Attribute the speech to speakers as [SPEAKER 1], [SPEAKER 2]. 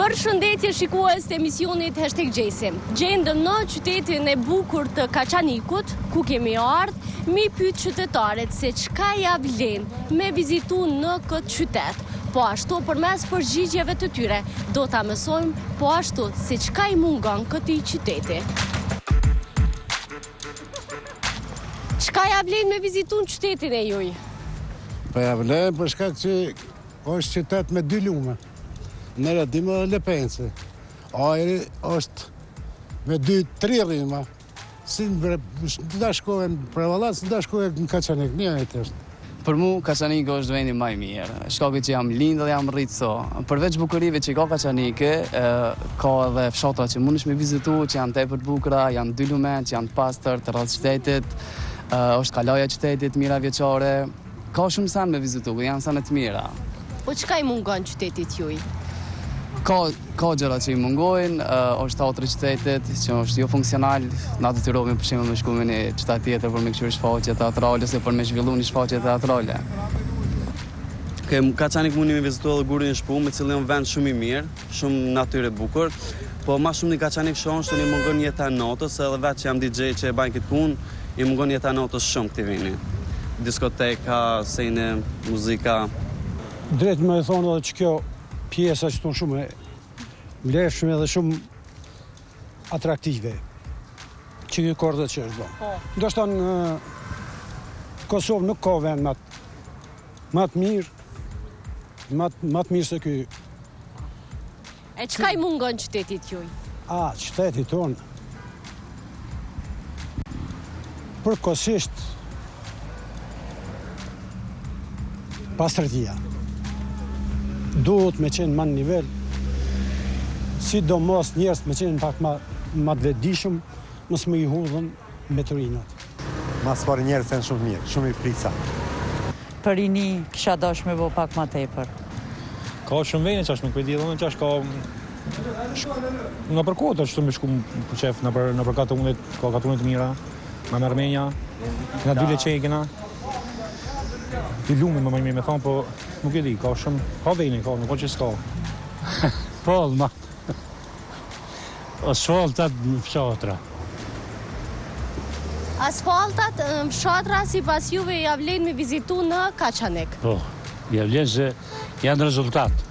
[SPEAKER 1] Përshëndetje shikues të emisionit Hashtag Gjesim. Gjendemi në qytetin e bukur të Kaçanikut, ku kemi ardhë, me i pytë qytetarët se çka ja vlenë me vizitu në këtë qytet. Po ashtu përmes përgjigjeve të tyre do ta mësojmë po ashtu se çka i mungon këtij qyteti. Çka ja vlen me vizitu n'qytetin e juj?
[SPEAKER 2] Po ja vlen për shkak që është qytet me dy lume. Nerodimja dhe Lepenci. Ajri është me dy, tri rryma. Si në bre, në daç shkove në Prevallë, si në daç shkove në Kaçanik, një është.
[SPEAKER 3] Për mu, Kaçaniku është vendi ma i mirë. Shkaku që jam lindë dhe jam rritë këtu. Përveç bukurive që i ka Kaçaniku, ka edhe fshatra që mundesh me vizitu, që janë tepër të bukra, janë dy lumenj, që janë të pastër, të rreth qytetit, është kalaja e qytetit, mijëravjeçare. Ka shumë sene me vizitu, janë sene të mira.
[SPEAKER 1] Po çka i mungon qytetit juj?
[SPEAKER 3] Ka, ka gjëra që i mungojnë, është teatri i qytetit, që është jo funksional, na detyrohemi për shembull me shku në qytete tjera për me këqyrë shfaqje teatrale, ose për me zhvillu një shfaqje teatrale.
[SPEAKER 4] Ke, Kaçanik muni me vizitu edhe gurin e shpum, i cili â vend shumë i mirë, shumë natyrë e bukur, po ma shumë në Kaçanik shoh që i mungon jeta e natës, edhe vetë që jam DJ që e baj këtë punë, i mungon jeta e natës shumë këtij veni. Diskoteka, sene, muzika.
[SPEAKER 5] Drejtë me thonë edhe që kjo pjesë është shumë e vlefshme dhe shumë atraktive që ni kohë që është bo. Po. Ndoshta në Kosovë nuk ka vend me Ma të mirë, ma, ma të mirë se ky.
[SPEAKER 1] E çka i mungon qytetit juj?
[SPEAKER 5] A, qytetit tonë? Përkatësisht, pastërtia. Duhet me qenë ma në nivel, sidomos njerëz me qenë pak ma, ma të vetëdijshëm, mos me i hudhë,
[SPEAKER 6] mbeturinat. Ma s'pari njerëz jemi shumë mirë, shumë i frica.
[SPEAKER 7] Për rini kisha dashtë me bo pak ma tepër.
[SPEAKER 8] Ka shumë vene që ashtë nuk vedi edhe unë që ashtë ka... Në për kohët ashtë të me shku me qef, në për, në për katune, ka katune t'mira, në në Armenia, në dy leqegina. Ti lumi me me me thonë, po nuk e di, ka shumë, ka vene, ka, nuk ka që s'ka.
[SPEAKER 9] Po, ma. Asfaltat në fshatra.
[SPEAKER 1] Asfaltat në fshatra sipas juve ja vlen me vizitu në Kaçanik.
[SPEAKER 9] Po, ja vlen se janë rezultat.